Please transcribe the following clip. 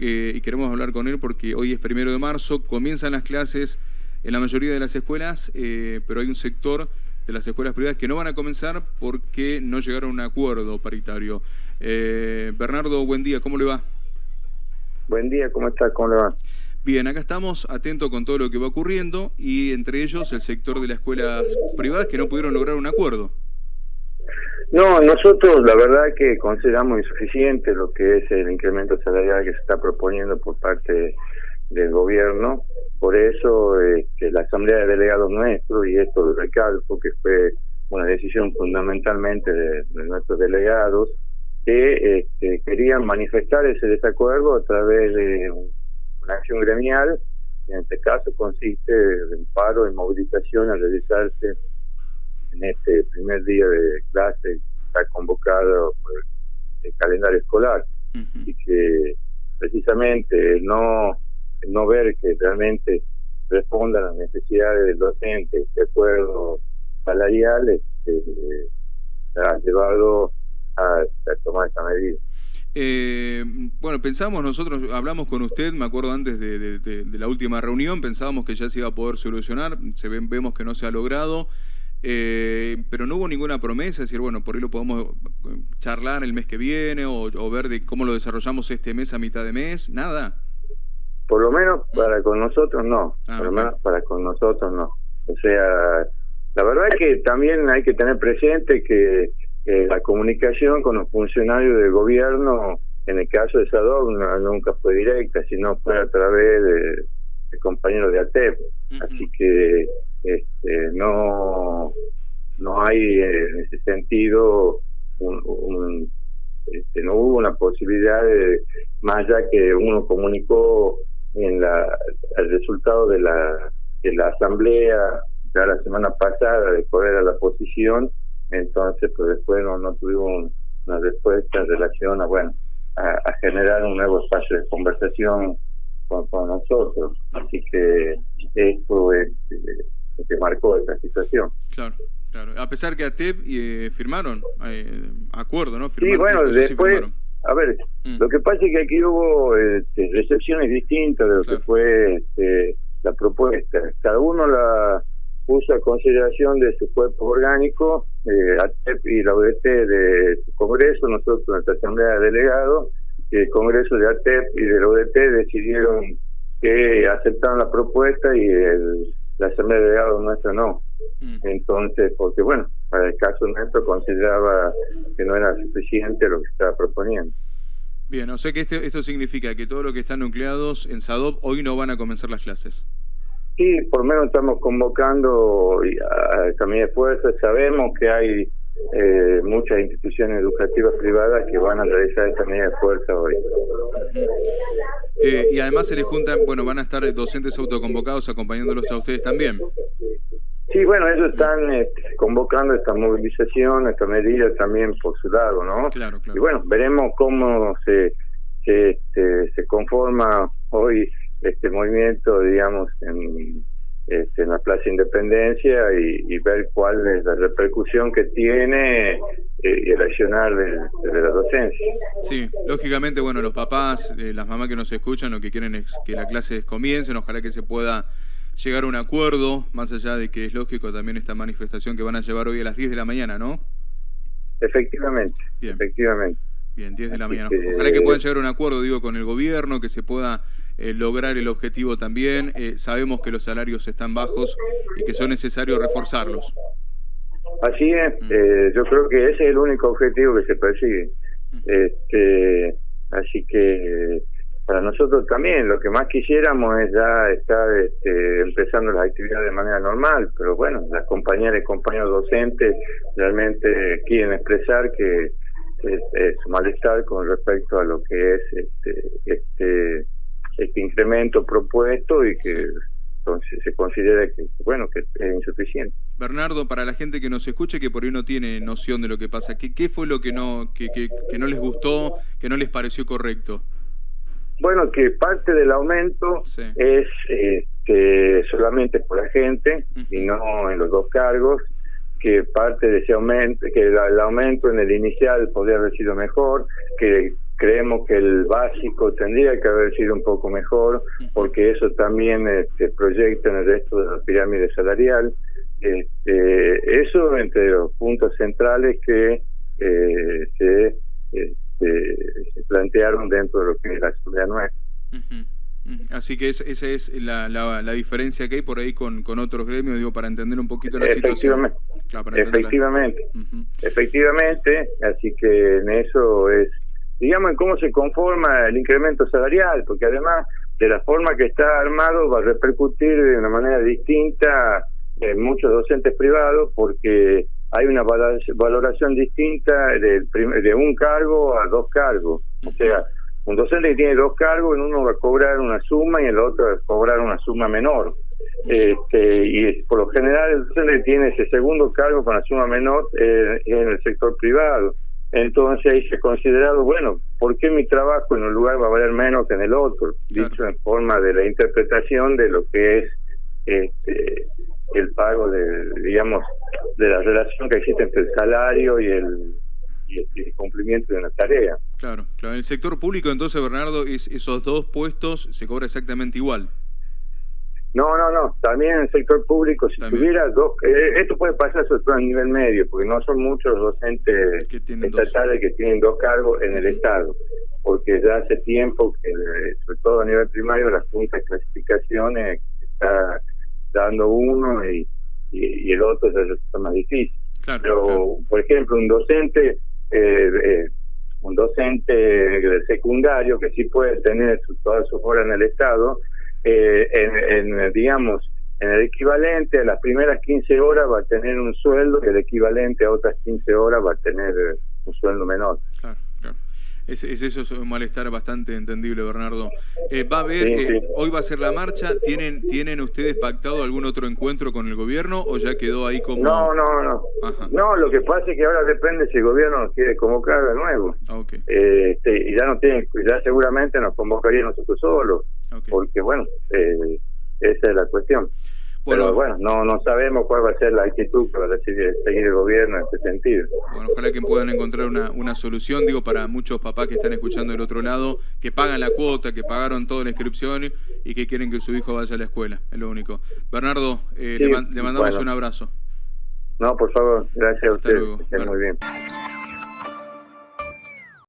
eh, y queremos hablar con él porque hoy es primero de marzo, comienzan las clases en la mayoría de las escuelas, eh, pero hay un sector de las escuelas privadas que no van a comenzar porque no llegaron a un acuerdo paritario. Eh, Bernardo, buen día, ¿cómo le va? Buen día, ¿cómo está? ¿Cómo le va? Bien, acá estamos atentos con todo lo que va ocurriendo y entre ellos el sector de las escuelas privadas que no pudieron lograr un acuerdo. No, nosotros la verdad que consideramos insuficiente lo que es el incremento salarial que se está proponiendo por parte del gobierno. Por eso este, la Asamblea de Delegados nuestro, y esto lo recalco, que fue una decisión fundamentalmente de, nuestros delegados, que este, querían manifestar ese desacuerdo a través de una acción gremial, en este caso consiste en paro y movilización a realizarse en este primer día de clase está convocado por el calendario escolar y que precisamente no no ver que realmente responda a las necesidades del docente de acuerdo salarial este, ha llevado a, tomar esta medida. Eh, bueno, pensamos nosotros, hablamos con usted, me acuerdo antes de, de, la última reunión, pensábamos que ya se iba a poder solucionar, se ven, vemos que no se ha logrado. Eh, pero no hubo ninguna promesa, decir, bueno, por ahí lo podemos eh, charlar el mes que viene o, ver de cómo lo desarrollamos este mes a mitad de mes, nada. Por lo menos para con nosotros no, ah, por lo menos para con nosotros no. O sea, la verdad es que también hay que tener presente que la comunicación con los funcionarios del gobierno, en el caso de SADOC, nunca fue directa, sino fue a través de, compañeros de ATEP. Así que este, no no hay eh, en ese sentido un, este, no hubo una posibilidad de más allá que uno comunicó en la el resultado de la de la asamblea ya la semana pasada de poder a la posición entonces pues después no, no tuvimos una respuesta en relación a bueno a, generar un nuevo espacio de conversación con, con nosotros. Así que esto es eh, que marcó esta situación. Claro, claro. A pesar que ATEP eh, firmaron eh, acuerdo, ¿no? sí, bueno, después, a ver, mm. lo que pasa es que aquí hubo este, recepciones distintas de lo que fue este, la propuesta. Cada uno la puso a consideración de su cuerpo orgánico, eh, ATEP y la ODT de su Congreso, nosotros en nuestra Asamblea de Delegados, el Congreso de ATEP y de la ODT decidieron que aceptaron la propuesta y el la Asamblea de Delegados nuestra no. Mm. Entonces, porque bueno, para el caso nuestro consideraba que no era suficiente lo que estaba proponiendo. Bien, o sea que este, esto significa que todo lo que están nucleados en SADOP hoy no van a comenzar las clases. Sí, por lo menos estamos convocando a caminar de fuerza. Sabemos que hay eh, muchas instituciones educativas privadas que van a realizar esta medida de fuerza hoy. Eh, y además se les juntan, bueno, van a estar docentes autoconvocados acompañándolos a ustedes también. Sí, bueno, ellos están este, convocando esta movilización, esta medida también por su lado, ¿no? Claro, claro. Y bueno, veremos cómo se, se, este, se conforma hoy este movimiento, digamos, en este, en la Plaza Independencia y, ver cuál es la repercusión que tiene eh, y el accionar de, la docencia. Sí, lógicamente, bueno, los papás, eh, las mamás que nos escuchan, lo que quieren es que la clase comience, ojalá que se pueda llegar a un acuerdo, más allá de que es lógico también esta manifestación que van a llevar hoy a las 10 de la mañana, ¿no? Efectivamente, efectivamente. Bien, 10 de la mañana. Ojalá que puedan llegar a un acuerdo, digo, con el gobierno, que se pueda eh, lograr el objetivo también. Eh, sabemos que los salarios están bajos y que son necesarios reforzarlos. Así es, mm. eh, yo creo que ese es el único objetivo que se persigue. Mm. Este, así que para nosotros también lo que más quisiéramos es ya estar este, empezando las actividades de manera normal, pero bueno, las compañeras y compañeros docentes realmente quieren expresar que su malestar con respecto a lo que es este, este este incremento propuesto y que entonces se considera que bueno que es insuficiente. Bernardo, para la gente que nos escuche que por ahí no tiene noción de lo que pasa, ¿qué, qué fue lo que no que, que, no les gustó, que no les pareció correcto? Bueno, que parte del aumento es este, solamente por la gente y no en los dos cargos, que parte de ese aumento, que el, aumento en el inicial podría haber sido mejor, que creemos que el básico tendría que haber sido un poco mejor, porque eso también este, proyecta en el resto de la pirámide salarial. Este, eso entre los puntos centrales que eh, se, este, se, plantearon dentro de lo que es la seguridad nuestra. Así que esa es la, la, diferencia que hay por ahí con, con otros gremios, digo, para entender un poquito la situación. efectivamente, efectivamente, así que en eso es, digamos, en cómo se conforma el incremento salarial, porque además de la forma que está armado va a repercutir de una manera distinta en muchos docentes privados, porque hay una valoración distinta de, de un cargo a dos cargos. O sea, un docente que tiene dos cargos, en uno va a cobrar una suma y en el otro va a cobrar una suma menor. Este, y por lo general el docente tiene ese segundo cargo con la suma menor eh, en el sector privado. Entonces ahí se ha considerado, bueno, ¿por qué mi trabajo en un lugar va a valer menos que en el otro? Dicho en forma de la interpretación de lo que es este, el pago de, digamos, de la relación que existe entre el salario y el y el cumplimiento de una tarea. Claro, claro. En el sector público, entonces, Bernardo, es, esos dos puestos se cobra exactamente igual. No, no, no. También en el sector público, si tuviera dos... Eh, esto puede pasar sobre todo a nivel medio, porque no son muchos docentes estatales que tienen dos cargos en el Estado, porque ya hace tiempo que, sobre todo a nivel primario, las juntas de clasificaciones está dando uno y, y, el otro ya está más difícil. Pero, por ejemplo, un docente eh, eh, un docente de secundario que sí puede tener todas sus horas en el Estado, eh, en, digamos, en el equivalente a las primeras 15 horas va a tener un sueldo y el equivalente a otras 15 horas va a tener un sueldo menor. Claro. Es, eso es un malestar bastante entendible, Bernardo. Eh, va a haber, eh, hoy va a ser la marcha. ¿Tienen, ¿Tienen ustedes pactado algún otro encuentro con el gobierno o ya quedó ahí como.? No, no, no. No, lo que pasa es que ahora depende si el gobierno nos quiere convocar de nuevo. Eh, este, y ya no tiene, ya seguramente nos convocaría nosotros solos. Porque, bueno, esa es la cuestión. Pero bueno, no, no sabemos cuál va a ser la actitud para decidir, seguir el gobierno en este sentido. Bueno, ojalá que puedan encontrar una, una solución, digo, para muchos papás que están escuchando del otro lado, que pagan la cuota, que pagaron toda la inscripción y que quieren que su hijo vaya a la escuela, es lo único. Bernardo, eh, le, mandamos un abrazo. No, por favor, gracias a usted. Muy bien.